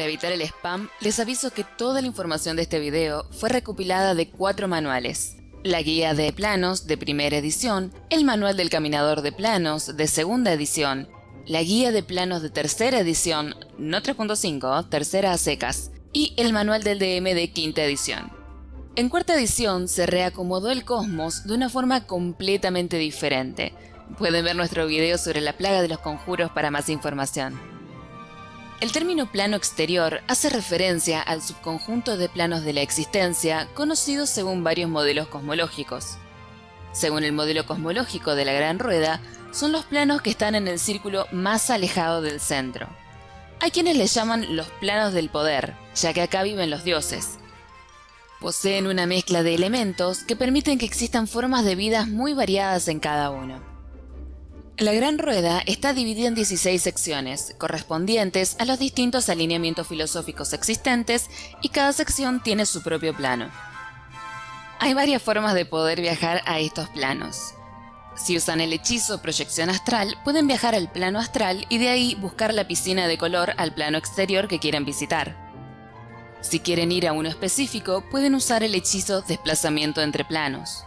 Para evitar el spam, les aviso que toda la información de este video fue recopilada de cuatro manuales. La guía de planos de primera edición, el manual del caminador de planos de segunda edición, la guía de planos de tercera edición, no 3.5, tercera a secas, y el manual del DM de quinta edición. En cuarta edición se reacomodó el cosmos de una forma completamente diferente. Pueden ver nuestro video sobre la plaga de los conjuros para más información. El término plano exterior hace referencia al subconjunto de planos de la existencia conocido según varios modelos cosmológicos. Según el modelo cosmológico de la Gran Rueda, son los planos que están en el círculo más alejado del centro. Hay quienes les llaman los planos del poder, ya que acá viven los dioses. Poseen una mezcla de elementos que permiten que existan formas de vidas muy variadas en cada uno. La Gran Rueda está dividida en 16 secciones, correspondientes a los distintos alineamientos filosóficos existentes, y cada sección tiene su propio plano. Hay varias formas de poder viajar a estos planos. Si usan el hechizo proyección astral, pueden viajar al plano astral y de ahí buscar la piscina de color al plano exterior que quieran visitar. Si quieren ir a uno específico, pueden usar el hechizo desplazamiento entre planos.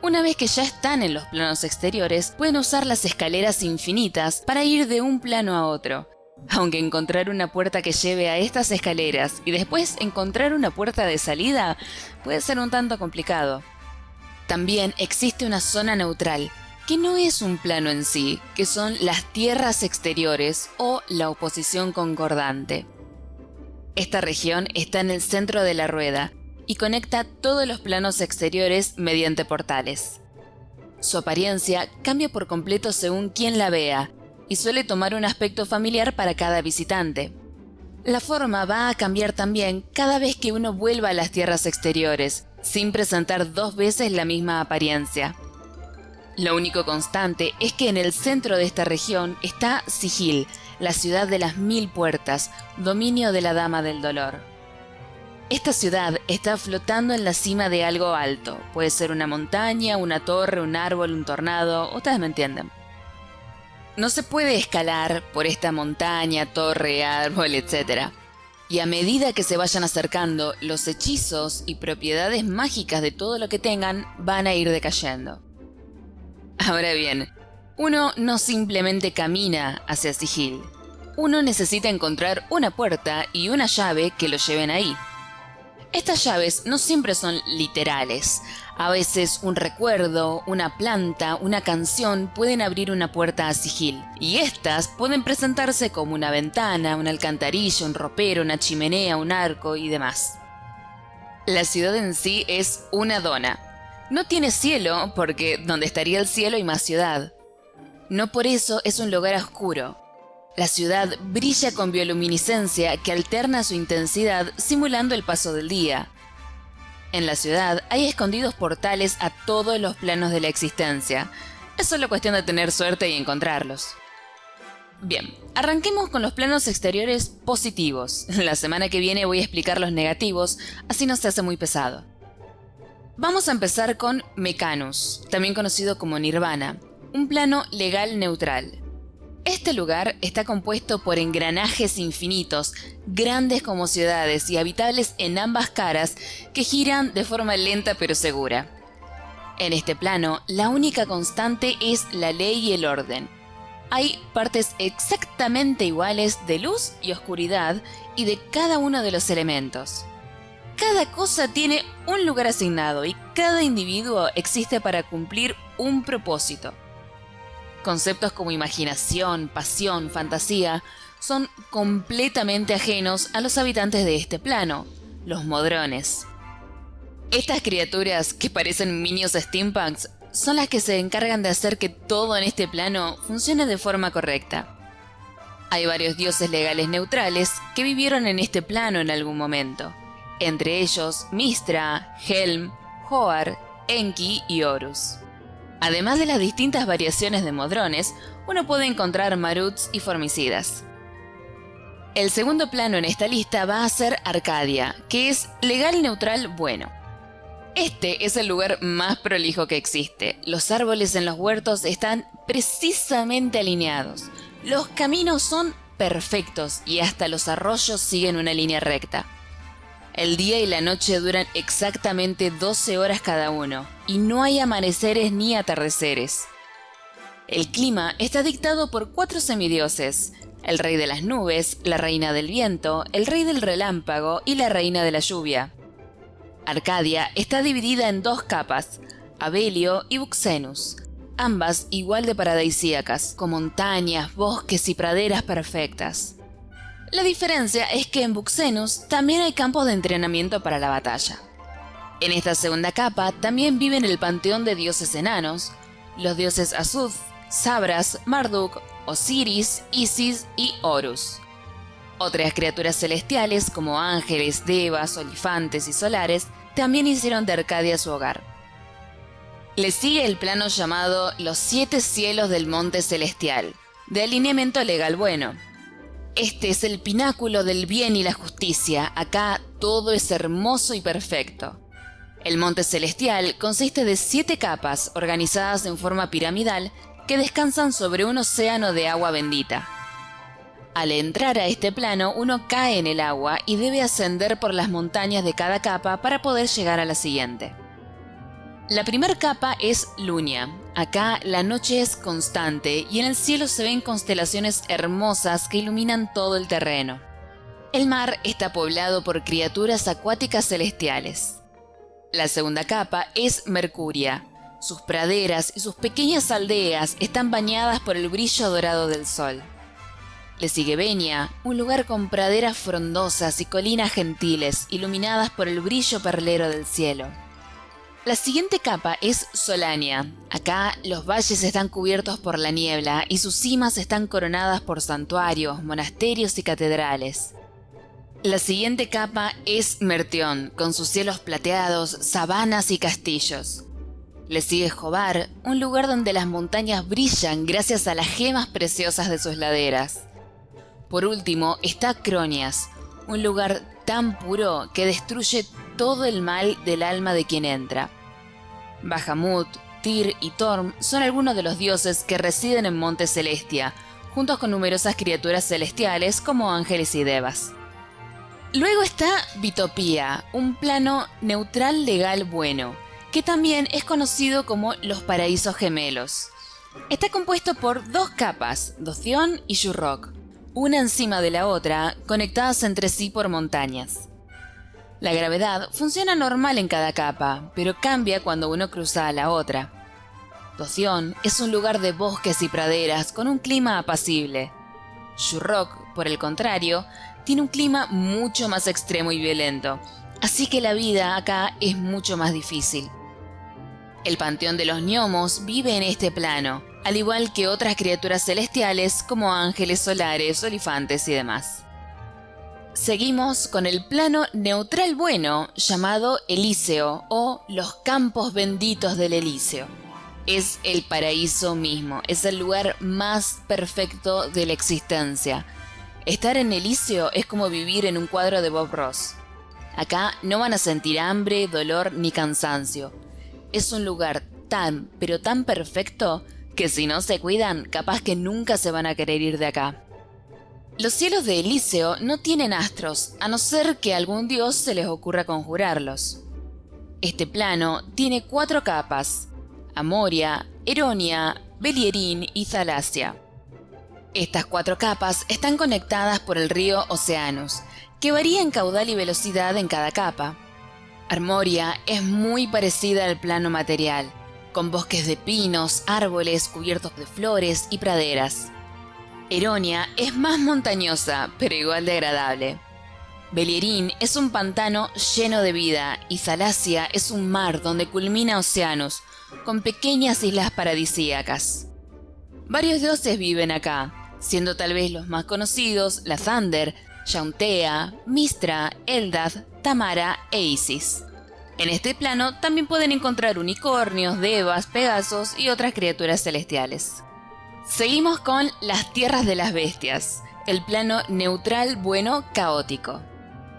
Una vez que ya están en los planos exteriores, pueden usar las escaleras infinitas para ir de un plano a otro. Aunque encontrar una puerta que lleve a estas escaleras y después encontrar una puerta de salida puede ser un tanto complicado. También existe una zona neutral, que no es un plano en sí, que son las tierras exteriores o la oposición concordante. Esta región está en el centro de la rueda y conecta todos los planos exteriores mediante portales. Su apariencia cambia por completo según quien la vea y suele tomar un aspecto familiar para cada visitante. La forma va a cambiar también cada vez que uno vuelva a las tierras exteriores, sin presentar dos veces la misma apariencia. Lo único constante es que en el centro de esta región está Sigil, la ciudad de las mil puertas, dominio de la Dama del Dolor. Esta ciudad está flotando en la cima de algo alto. Puede ser una montaña, una torre, un árbol, un tornado, ustedes me entienden. No se puede escalar por esta montaña, torre, árbol, etc. Y a medida que se vayan acercando, los hechizos y propiedades mágicas de todo lo que tengan van a ir decayendo. Ahora bien, uno no simplemente camina hacia Sigil. Uno necesita encontrar una puerta y una llave que lo lleven ahí. Estas llaves no siempre son literales. A veces un recuerdo, una planta, una canción pueden abrir una puerta a sigil. Y estas pueden presentarse como una ventana, una alcantarilla, un ropero, una chimenea, un arco y demás. La ciudad en sí es una dona. No tiene cielo porque donde estaría el cielo hay más ciudad. No por eso es un lugar oscuro. La ciudad brilla con bioluminiscencia que alterna su intensidad simulando el paso del día. En la ciudad hay escondidos portales a todos los planos de la existencia. Es solo cuestión de tener suerte y encontrarlos. Bien, arranquemos con los planos exteriores positivos. La semana que viene voy a explicar los negativos, así no se hace muy pesado. Vamos a empezar con Mecanus, también conocido como Nirvana, un plano legal neutral. Este lugar está compuesto por engranajes infinitos, grandes como ciudades y habitables en ambas caras, que giran de forma lenta pero segura. En este plano, la única constante es la ley y el orden. Hay partes exactamente iguales de luz y oscuridad y de cada uno de los elementos. Cada cosa tiene un lugar asignado y cada individuo existe para cumplir un propósito. Conceptos como imaginación, pasión, fantasía, son completamente ajenos a los habitantes de este plano, los modrones. Estas criaturas, que parecen minios steampunks, son las que se encargan de hacer que todo en este plano funcione de forma correcta. Hay varios dioses legales neutrales que vivieron en este plano en algún momento, entre ellos Mistra, Helm, Hoar, Enki y Horus. Además de las distintas variaciones de modrones, uno puede encontrar maruts y formicidas. El segundo plano en esta lista va a ser Arcadia, que es legal neutral bueno. Este es el lugar más prolijo que existe. Los árboles en los huertos están precisamente alineados. Los caminos son perfectos y hasta los arroyos siguen una línea recta. El día y la noche duran exactamente 12 horas cada uno, y no hay amaneceres ni atardeceres. El clima está dictado por cuatro semidioses, el rey de las nubes, la reina del viento, el rey del relámpago y la reina de la lluvia. Arcadia está dividida en dos capas, Abelio y Buxenus, ambas igual de paradisíacas, con montañas, bosques y praderas perfectas. La diferencia es que en Buxenus también hay campos de entrenamiento para la batalla. En esta segunda capa también viven el panteón de dioses enanos, los dioses Azuz, Sabras, Marduk, Osiris, Isis y Horus. Otras criaturas celestiales como ángeles, devas, olifantes y solares también hicieron de Arcadia su hogar. Le sigue el plano llamado los siete cielos del monte celestial, de alineamiento legal bueno. Este es el pináculo del bien y la justicia, acá todo es hermoso y perfecto. El monte celestial consiste de siete capas organizadas en forma piramidal que descansan sobre un océano de agua bendita. Al entrar a este plano uno cae en el agua y debe ascender por las montañas de cada capa para poder llegar a la siguiente. La primera capa es Lunia. Acá la noche es constante y en el cielo se ven constelaciones hermosas que iluminan todo el terreno. El mar está poblado por criaturas acuáticas celestiales. La segunda capa es Mercuria. Sus praderas y sus pequeñas aldeas están bañadas por el brillo dorado del sol. Le sigue Venia, un lugar con praderas frondosas y colinas gentiles, iluminadas por el brillo perlero del cielo. La siguiente capa es Solania. Acá los valles están cubiertos por la niebla y sus cimas están coronadas por santuarios, monasterios y catedrales. La siguiente capa es Mertión, con sus cielos plateados, sabanas y castillos. Le sigue Jobar, un lugar donde las montañas brillan gracias a las gemas preciosas de sus laderas. Por último está Cronias, un lugar tan puro que destruye todo el mal del alma de quien entra. Bahamut, Tyr y Torm son algunos de los dioses que residen en Monte Celestia, juntos con numerosas criaturas celestiales como ángeles y devas. Luego está Bitopía, un plano neutral legal bueno, que también es conocido como los paraísos gemelos. Está compuesto por dos capas, Doción y Shurrock, una encima de la otra, conectadas entre sí por montañas. La gravedad funciona normal en cada capa, pero cambia cuando uno cruza a la otra. Doción es un lugar de bosques y praderas con un clima apacible. Shurrock, por el contrario, tiene un clima mucho más extremo y violento, así que la vida acá es mucho más difícil. El panteón de los gnomos vive en este plano, al igual que otras criaturas celestiales como ángeles solares, olifantes y demás. Seguimos con el plano neutral bueno llamado Elíseo o los campos benditos del Elíseo. Es el paraíso mismo, es el lugar más perfecto de la existencia. Estar en Elíseo es como vivir en un cuadro de Bob Ross. Acá no van a sentir hambre, dolor ni cansancio es un lugar tan, pero tan perfecto que si no se cuidan, capaz que nunca se van a querer ir de acá. Los cielos de Elíseo no tienen astros, a no ser que algún dios se les ocurra conjurarlos. Este plano tiene cuatro capas, Amoria, Eronia, Belierín y Thalasia. Estas cuatro capas están conectadas por el río Oceanus, que varía en caudal y velocidad en cada capa. Armoria es muy parecida al plano material, con bosques de pinos, árboles cubiertos de flores y praderas. Eronia es más montañosa, pero igual de agradable. Belierín es un pantano lleno de vida y Zalasia es un mar donde culmina océanos, con pequeñas islas paradisíacas. Varios dioses viven acá, siendo tal vez los más conocidos la Thunder, Yauntea, Mistra, Eldad, Tamara e Isis. En este plano también pueden encontrar unicornios, devas, pegasos y otras criaturas celestiales. Seguimos con las tierras de las bestias, el plano neutral, bueno, caótico.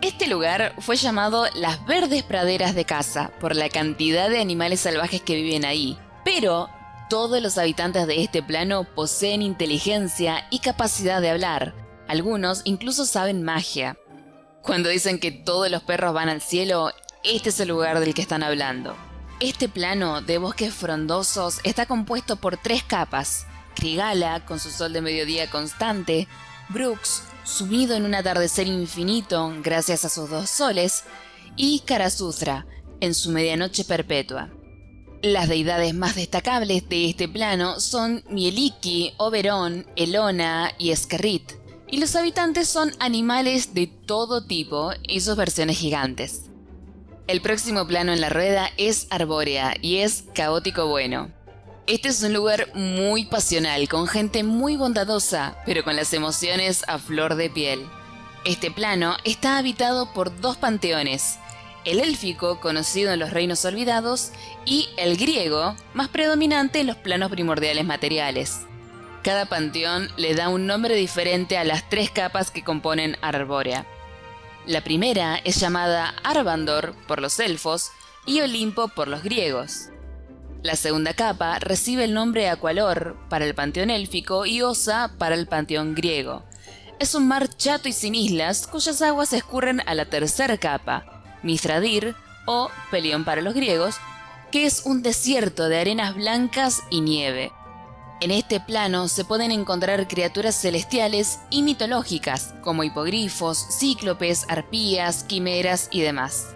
Este lugar fue llamado las verdes praderas de casa por la cantidad de animales salvajes que viven ahí, pero todos los habitantes de este plano poseen inteligencia y capacidad de hablar, Algunos incluso saben magia. Cuando dicen que todos los perros van al cielo, este es el lugar del que están hablando. Este plano de bosques frondosos está compuesto por tres capas. Krigala, con su sol de mediodía constante, Brooks, sumido en un atardecer infinito gracias a sus dos soles, y Karasuthra, en su medianoche perpetua. Las deidades más destacables de este plano son Mieliki, Oberon, Elona y Eskerrit, y los habitantes son animales de todo tipo y sus versiones gigantes. El próximo plano en la rueda es Arbórea y es caótico bueno. Este es un lugar muy pasional, con gente muy bondadosa, pero con las emociones a flor de piel. Este plano está habitado por dos panteones, el élfico, conocido en los reinos olvidados, y el griego, más predominante en los planos primordiales materiales. Cada panteón le da un nombre diferente a las tres capas que componen Arbórea. La primera es llamada Arbandor por los elfos y Olimpo por los griegos. La segunda capa recibe el nombre Aqualor para el panteón élfico y Osa para el panteón griego. Es un mar chato y sin islas cuyas aguas escurren a la tercera capa, Mithradir o Pelión para los griegos, que es un desierto de arenas blancas y nieve. En este plano se pueden encontrar criaturas celestiales y mitológicas, como hipogrifos, cíclopes, arpías, quimeras y demás.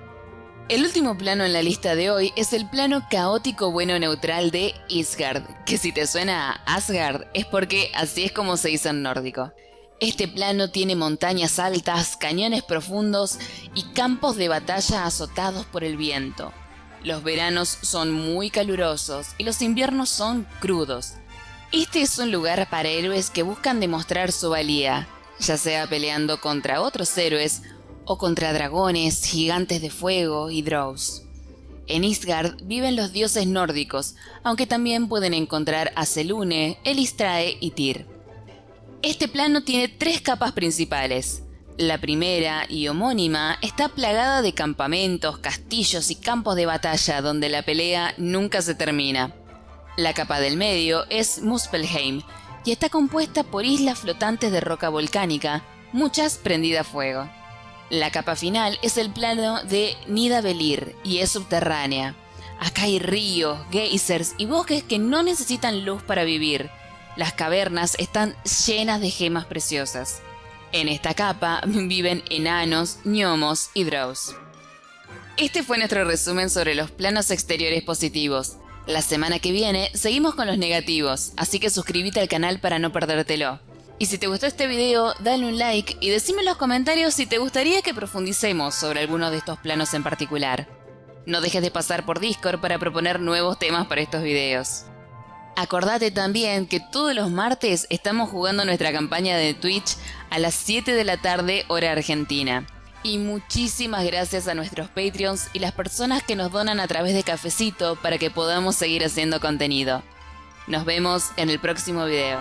El último plano en la lista de hoy es el plano caótico bueno neutral de Isgard, que si te suena a Asgard es porque así es como se dice en nórdico. Este plano tiene montañas altas, cañones profundos y campos de batalla azotados por el viento. Los veranos son muy calurosos y los inviernos son crudos, este es un lugar para héroes que buscan demostrar su valía, ya sea peleando contra otros héroes o contra dragones, gigantes de fuego y drows. En Isgard viven los dioses nórdicos, aunque también pueden encontrar a Selune, Elistrae y Tyr. Este plano tiene tres capas principales. La primera, y homónima, está plagada de campamentos, castillos y campos de batalla donde la pelea nunca se termina. La capa del medio es Muspelheim y está compuesta por islas flotantes de roca volcánica, muchas prendidas a fuego. La capa final es el plano de Nidavellir y es subterránea. Acá hay ríos, geysers y bosques que no necesitan luz para vivir. Las cavernas están llenas de gemas preciosas. En esta capa viven enanos, gnomos y drows. Este fue nuestro resumen sobre los planos exteriores positivos. La semana que viene seguimos con los negativos, así que suscríbete al canal para no perdértelo. Y si te gustó este video, dale un like y decime en los comentarios si te gustaría que profundicemos sobre alguno de estos planos en particular. No dejes de pasar por Discord para proponer nuevos temas para estos videos. Acordate también que todos los martes estamos jugando nuestra campaña de Twitch a las 7 de la tarde hora argentina. Y muchísimas gracias a nuestros Patreons y las personas que nos donan a través de Cafecito para que podamos seguir haciendo contenido. Nos vemos en el próximo video.